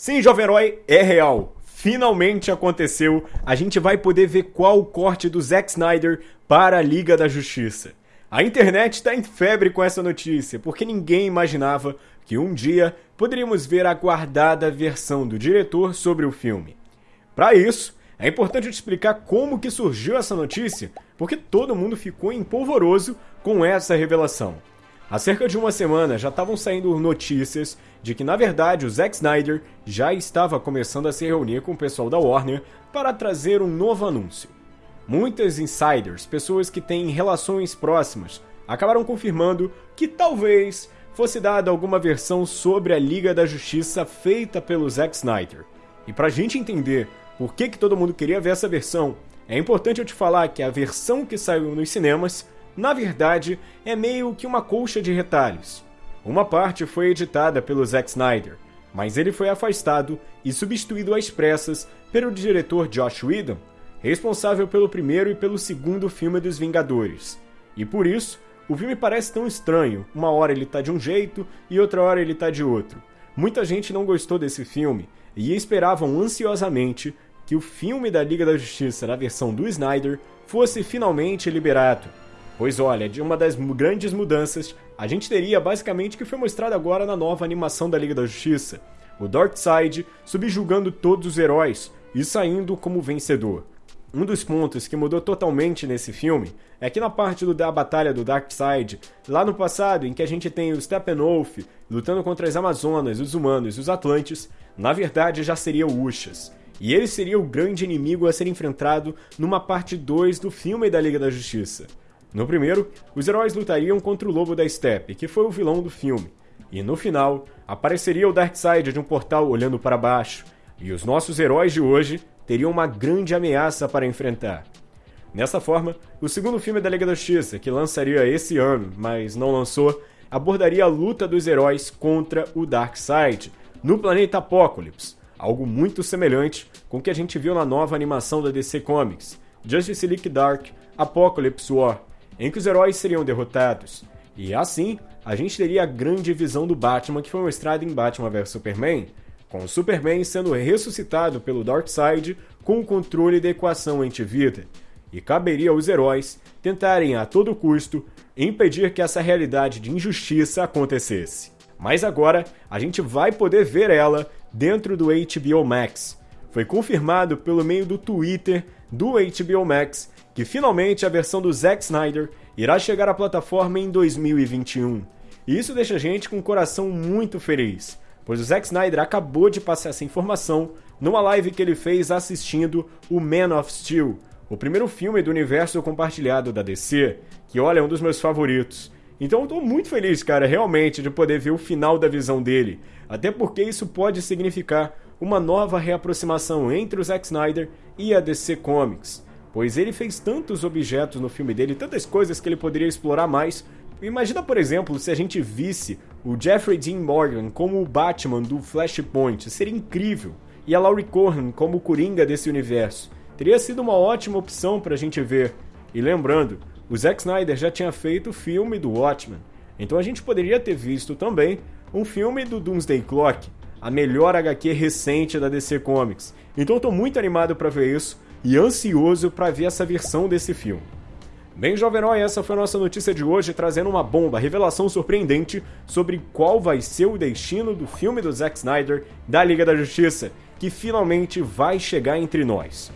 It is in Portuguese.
Sim, Jovem Herói, é real. Finalmente aconteceu. A gente vai poder ver qual o corte do Zack Snyder para a Liga da Justiça. A internet está em febre com essa notícia, porque ninguém imaginava que um dia poderíamos ver a guardada versão do diretor sobre o filme. Para isso, é importante te explicar como que surgiu essa notícia, porque todo mundo ficou empolvoroso com essa revelação. Há cerca de uma semana já estavam saindo notícias de que, na verdade, o Zack Snyder já estava começando a se reunir com o pessoal da Warner para trazer um novo anúncio. Muitas insiders, pessoas que têm relações próximas, acabaram confirmando que talvez fosse dada alguma versão sobre a Liga da Justiça feita pelo Zack Snyder. E para a gente entender por que, que todo mundo queria ver essa versão, é importante eu te falar que a versão que saiu nos cinemas na verdade, é meio que uma colcha de retalhos. Uma parte foi editada pelo Zack Snyder, mas ele foi afastado e substituído às pressas pelo diretor Josh Whedon, responsável pelo primeiro e pelo segundo filme dos Vingadores. E por isso, o filme parece tão estranho, uma hora ele tá de um jeito e outra hora ele tá de outro. Muita gente não gostou desse filme e esperavam ansiosamente que o filme da Liga da Justiça na versão do Snyder fosse finalmente liberado. Pois olha, de uma das grandes mudanças, a gente teria basicamente o que foi mostrado agora na nova animação da Liga da Justiça. O Darkseid subjugando todos os heróis e saindo como vencedor. Um dos pontos que mudou totalmente nesse filme é que na parte do, da batalha do Darkseid, lá no passado, em que a gente tem o Steppenwolf lutando contra as Amazonas, os humanos e os Atlantes, na verdade já seria o Ushas. E ele seria o grande inimigo a ser enfrentado numa parte 2 do filme da Liga da Justiça. No primeiro, os heróis lutariam contra o Lobo da Steppe, que foi o vilão do filme. E no final, apareceria o Darkseid de um portal olhando para baixo, e os nossos heróis de hoje teriam uma grande ameaça para enfrentar. Nessa forma, o segundo filme da Liga da Justiça, que lançaria esse ano, mas não lançou, abordaria a luta dos heróis contra o Darkseid no planeta Apokolips, algo muito semelhante com o que a gente viu na nova animação da DC Comics, Justice League Dark Apocalypse War, em que os heróis seriam derrotados. E assim, a gente teria a grande visão do Batman que foi mostrada em Batman vs Superman, com o Superman sendo ressuscitado pelo Darkseid com o controle da equação anti-vida. E caberia aos heróis tentarem a todo custo impedir que essa realidade de injustiça acontecesse. Mas agora a gente vai poder ver ela dentro do HBO Max. Foi confirmado pelo meio do Twitter do HBO Max que finalmente a versão do Zack Snyder irá chegar à plataforma em 2021. E isso deixa a gente com o coração muito feliz, pois o Zack Snyder acabou de passar essa informação numa live que ele fez assistindo o Man of Steel, o primeiro filme do universo compartilhado da DC, que olha é um dos meus favoritos. Então eu tô muito feliz, cara, realmente, de poder ver o final da visão dele. Até porque isso pode significar uma nova reaproximação entre o Zack Snyder e a DC Comics pois ele fez tantos objetos no filme dele, tantas coisas que ele poderia explorar mais. Imagina, por exemplo, se a gente visse o Jeffrey Dean Morgan como o Batman do Flashpoint, seria incrível. E a Laurie Cohan como o Coringa desse universo. Teria sido uma ótima opção para a gente ver. E lembrando, o Zack Snyder já tinha feito o filme do Watchmen, então a gente poderia ter visto também um filme do Doomsday Clock, a melhor HQ recente da DC Comics. Então eu tô muito animado para ver isso e ansioso para ver essa versão desse filme. Bem, Jovem Herói, essa foi a nossa notícia de hoje, trazendo uma bomba, revelação surpreendente sobre qual vai ser o destino do filme do Zack Snyder da Liga da Justiça, que finalmente vai chegar entre nós.